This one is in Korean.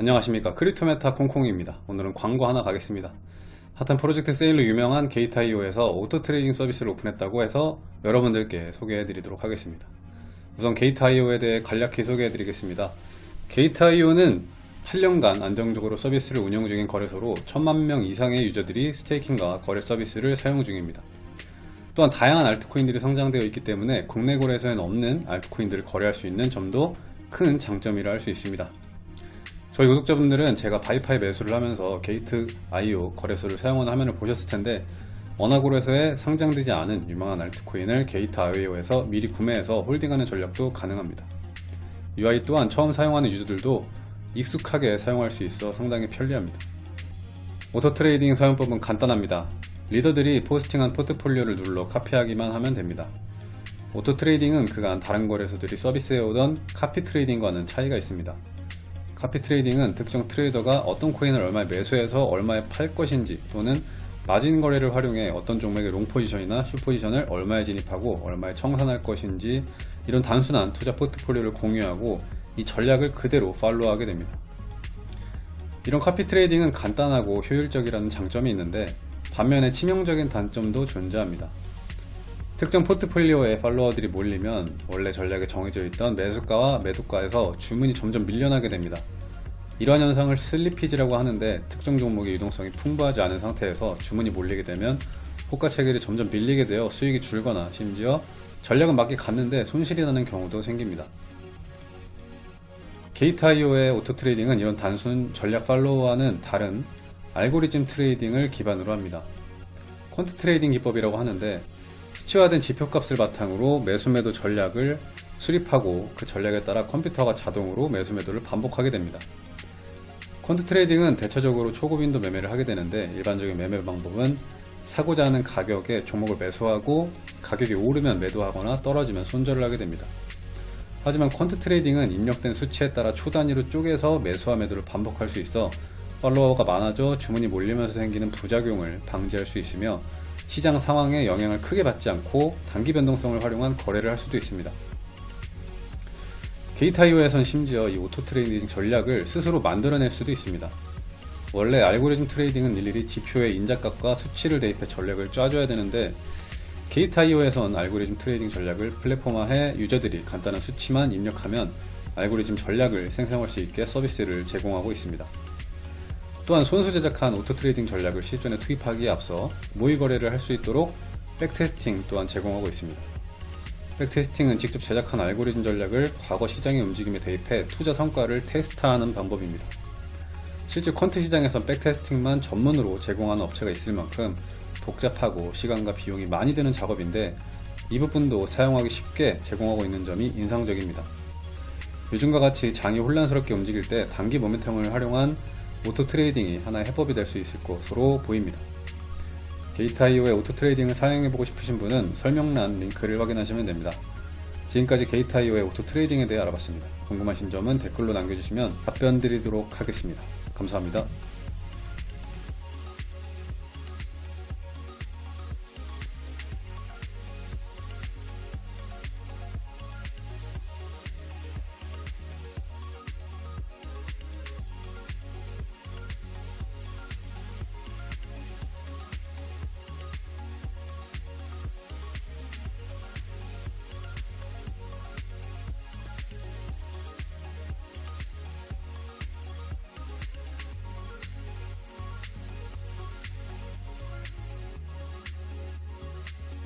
안녕하십니까. 크립토메타 콩콩입니다. 오늘은 광고 하나 가겠습니다. 핫한 프로젝트 세일로 유명한 게이트IO에서 auto trading 서비스를 오픈했다고 해서 여러분들께 소개해 드리도록 하겠습니다. 우선 게이트IO에 대해 간략히 소개해 드리겠습니다. 게이트IO는 8년간 안정적으로 서비스를 운영 중인 거래소로 천만 명 이상의 유저들이 staking과 거래 서비스를 사용 중입니다. 또한 다양한 알트코인들이 상장되어 있기 때문에 국내 거래소에는 없는 알트코인들을 거래할 수 있는 점도 큰 장점이라 할 수 있습니다 저희 구독자분들은 제가 바이파이 매수를 하면서 게이트 IO 거래소를 사용하는 화면을 보셨을 텐데 원화거래소에 상장되지 않은 유망한 알트코인을 게이트 IO에서 미리 구매해서 holding하는 전략도 가능합니다. UI 또한 처음 사용하는 유저들도 익숙하게 사용할 수 있어 상당히 편리합니다. auto trading 사용법은 간단합니다. 리더들이 포스팅한 포트폴리오를 눌러 카피하기만 하면 됩니다. auto trading은 그간 다른 거래소들이 서비스해오던 copy trading과는 차이가 있습니다. copy trading은 특정 트레이더가 어떤 코인을 얼마에 매수해서 얼마에 팔 것인지 또는 마진 거래를 활용해 어떤 종목의 long 포지션이나 short 포지션을 얼마에 진입하고 얼마에 청산할 것인지 이런 단순한 투자 포트폴리오를 공유하고 이 전략을 그대로 follow하게 됩니다. 이런 copy trading은 간단하고 효율적이라는 장점이 있는데 반면에 치명적인 단점도 존재합니다. 특정 포트폴리오에 팔로워들이 몰리면 원래 전략에 정해져 있던 매수가와 매도가에서 주문이 점점 밀려나게 됩니다. 이러한 현상을 slippage라고 하는데 특정 종목의 유동성이 풍부하지 않은 상태에서 주문이 몰리게 되면 호가 체결이 점점 밀리게 되어 수익이 줄거나 심지어 전략은 맞게 갔는데 손실이 나는 경우도 생깁니다. 게이트IO의 auto trading은 이런 단순 전략 follow와는 다른 알고리즘 trading을 기반으로 합니다. quant trading 기법이라고 하는데 수치화된 지표값을 바탕으로 매수매도 전략을 수립하고 그 전략에 따라 컴퓨터가 자동으로 매수매도를 반복하게 됩니다. quant trading은 대체적으로 초고빈도 매매를 하게 되는데 일반적인 매매 방법은 사고자 하는 가격에 종목을 매수하고 가격이 오르면 매도하거나 떨어지면 손절을 하게 됩니다. 하지만 quant trading은 입력된 수치에 따라 초단위로 쪼개서 매수와 매도를 반복할 수 있어 팔로워가 많아져 주문이 몰리면서 생기는 부작용을 방지할 수 있으며 시장 상황에 영향을 크게 받지 않고 단기 변동성을 활용한 거래를 할 수도 있습니다. 게이트IO에선 심지어 이 auto trading 전략을 스스로 만들어낼 수도 있습니다. 원래 알고리즘 trading은 일일이 지표의 인자값과 수치를 대입해 전략을 짜줘야 되는데 게이트IO에선 알고리즘 trading 전략을 플랫폼화해 유저들이 간단한 수치만 입력하면 알고리즘 전략을 생성할 수 있게 서비스를 제공하고 있습니다. 또한 손수 제작한 auto trading 전략을 실전에 투입하기에 앞서 모의 거래를 할 수 있도록 backtesting 또한 제공하고 있습니다. backtesting은 직접 제작한 알고리즘 전략을 과거 시장의 움직임에 대입해 투자 성과를 테스트하는 방법입니다. 실제 quant 시장에선 backtesting만 전문으로 제공하는 업체가 있을 만큼 복잡하고 시간과 비용이 많이 드는 작업인데 이 부분도 사용하기 쉽게 제공하고 있는 점이 인상적입니다. 요즘과 같이 장이 혼란스럽게 움직일 때 단기 모멘텀을 활용한 auto trading이 하나의 해법이 될 수 있을 것으로 보입니다. 게이트IO의 auto trading을 사용해보고 싶으신 분은 설명란 링크를 확인하시면 됩니다. 지금까지 게이트IO의 auto trading에 대해 알아봤습니다. 궁금하신 점은 댓글로 남겨주시면 답변 드리도록 하겠습니다. 감사합니다.